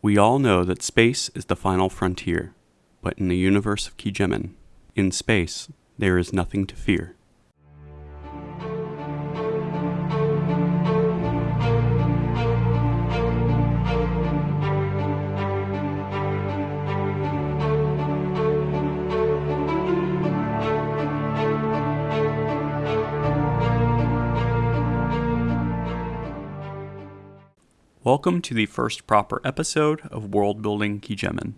We all know that space is the final frontier, but in the universe of Kijemin, in space, there is nothing to fear. Welcome to the first proper episode of World Building Kijemin.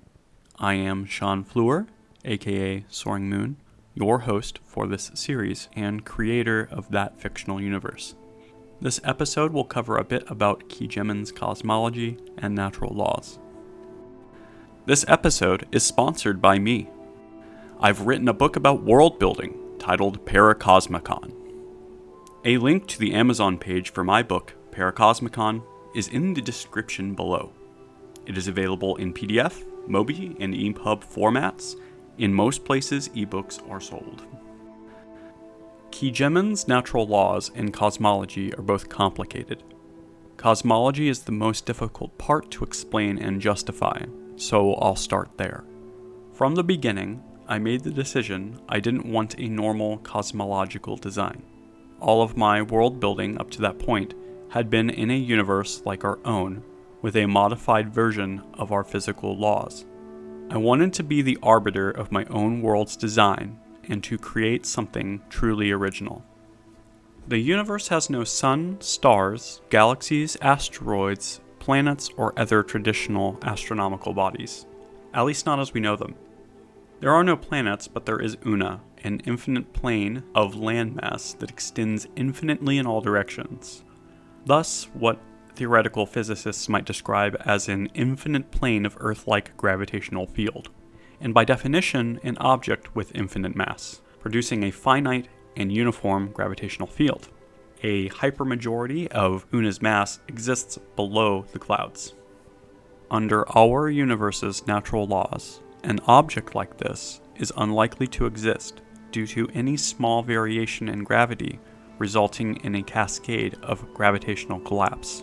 I am Sean Fleur, aka Soaring Moon, your host for this series and creator of that fictional universe. This episode will cover a bit about Kijemin's cosmology and natural laws. This episode is sponsored by me. I've written a book about world building titled Paracosmicon. A link to the Amazon page for my book, Paracosmicon, is in the description below. It is available in PDF, MOBI, and EPUB formats. In most places, ebooks are sold. Kijemin's natural laws and cosmology are both complicated. Cosmology is the most difficult part to explain and justify, so I'll start there. From the beginning, I made the decision I didn't want a normal cosmological design. All of my world building up to that point had been in a universe like our own, with a modified version of our physical laws. I wanted to be the arbiter of my own world's design and to create something truly original. The universe has no sun, stars, galaxies, asteroids, planets, or other traditional astronomical bodies, at least not as we know them. There are no planets, but there is Una, an infinite plane of landmass that extends infinitely in all directions, Thus, what theoretical physicists might describe as an infinite plane of Earth-like gravitational field, and by definition, an object with infinite mass, producing a finite and uniform gravitational field. A hypermajority of Una's mass exists below the clouds. Under our universe's natural laws, an object like this is unlikely to exist due to any small variation in gravity resulting in a cascade of gravitational collapse.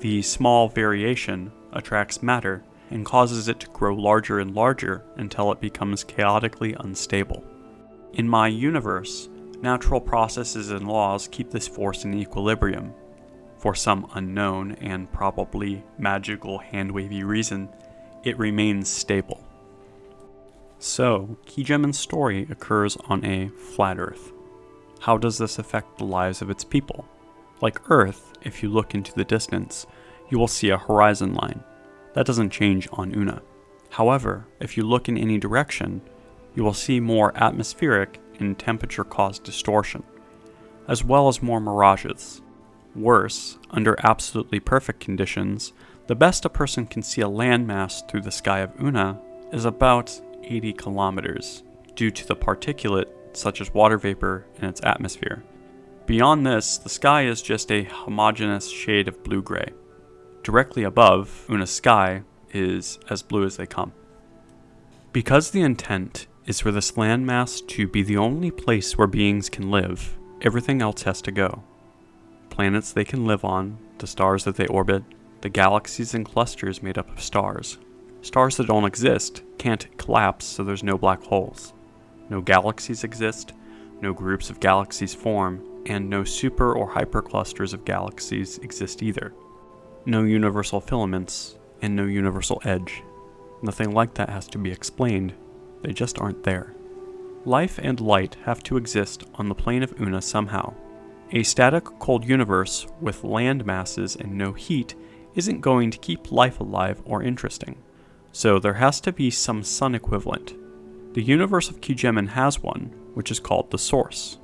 The small variation attracts matter and causes it to grow larger and larger until it becomes chaotically unstable. In my universe, natural processes and laws keep this force in equilibrium. For some unknown and probably magical hand-wavy reason, it remains stable. So, Kijemin's story occurs on a flat Earth. How does this affect the lives of its people? Like Earth, if you look into the distance, you will see a horizon line. That doesn't change on Una. However, if you look in any direction, you will see more atmospheric and temperature-caused distortion, as well as more mirages. Worse, under absolutely perfect conditions, the best a person can see a landmass through the sky of Una is about 80 kilometers, due to the particulate such as water vapor in its atmosphere. Beyond this, the sky is just a homogeneous shade of blue-gray. Directly above, Una's sky is as blue as they come. Because the intent is for this landmass to be the only place where beings can live, everything else has to go. Planets they can live on, the stars that they orbit, the galaxies and clusters made up of stars. Stars that don't exist can't collapse so there's no black holes. No galaxies exist, no groups of galaxies form, and no super or hyperclusters of galaxies exist either. No universal filaments, and no universal edge. Nothing like that has to be explained, they just aren't there. Life and light have to exist on the plane of Una somehow. A static cold universe with land masses and no heat isn't going to keep life alive or interesting. So there has to be some sun equivalent, the universe of Kijemin has one, which is called the Source.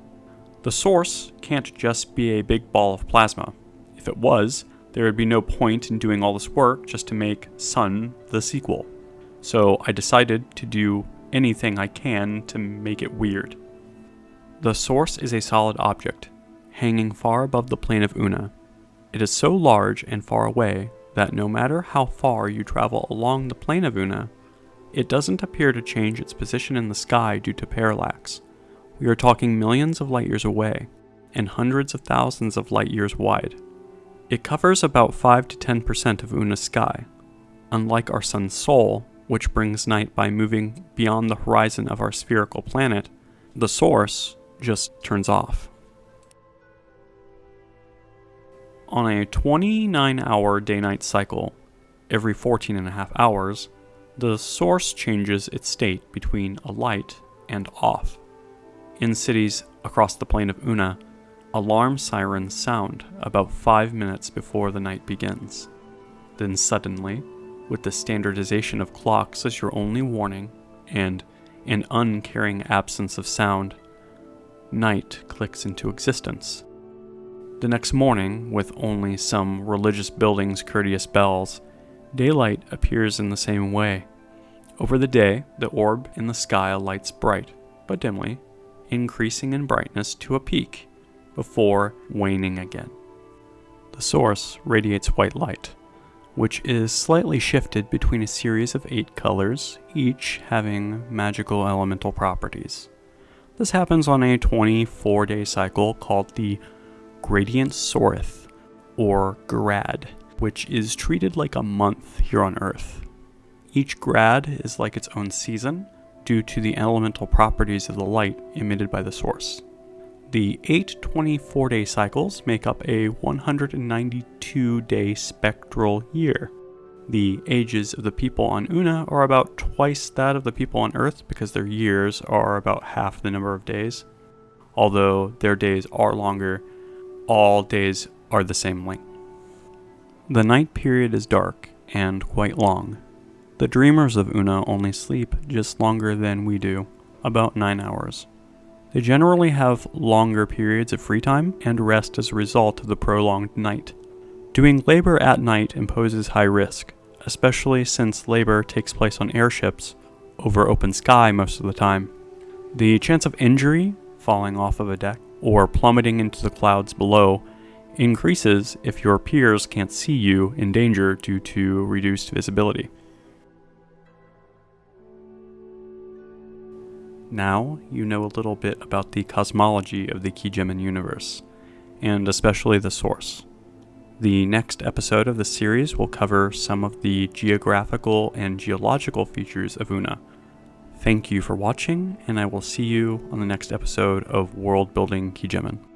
The Source can't just be a big ball of plasma. If it was, there would be no point in doing all this work just to make Sun the sequel. So I decided to do anything I can to make it weird. The Source is a solid object, hanging far above the plane of Una. It is so large and far away that no matter how far you travel along the plane of Una, it doesn't appear to change its position in the sky due to parallax. We are talking millions of light years away, and hundreds of thousands of light years wide. It covers about 5 to 10% of Una's sky. Unlike our sun's Sol, which brings night by moving beyond the horizon of our spherical planet, the source just turns off. On a 29 hour day night cycle, every 14 and a half hours, the source changes its state between a light and off. In cities across the plane of Una, alarm sirens sound about five minutes before the night begins. Then suddenly, with the standardization of clocks as your only warning, and an uncaring absence of sound, night clicks into existence. The next morning, with only some religious buildings' courteous bells, daylight appears in the same way. Over the day, the orb in the sky lights bright, but dimly, increasing in brightness to a peak before waning again. The source radiates white light, which is slightly shifted between a series of eight colors, each having magical elemental properties. This happens on a 24 day cycle called the Gradient Sorith, or Grad, which is treated like a month here on Earth. Each grad is like its own season, due to the elemental properties of the light emitted by the source. The eight 24 day cycles make up a 192 day spectral year. The ages of the people on Una are about twice that of the people on Earth because their years are about half the number of days. Although their days are longer, all days are the same length. The night period is dark and quite long, the dreamers of Una only sleep just longer than we do, about 9 hours. They generally have longer periods of free time and rest as a result of the prolonged night. Doing labor at night imposes high risk, especially since labor takes place on airships over open sky most of the time. The chance of injury, falling off of a deck, or plummeting into the clouds below increases if your peers can't see you in danger due to reduced visibility. Now you know a little bit about the cosmology of the Kijemin universe, and especially the source. The next episode of the series will cover some of the geographical and geological features of Una. Thank you for watching, and I will see you on the next episode of World Building Kijemin.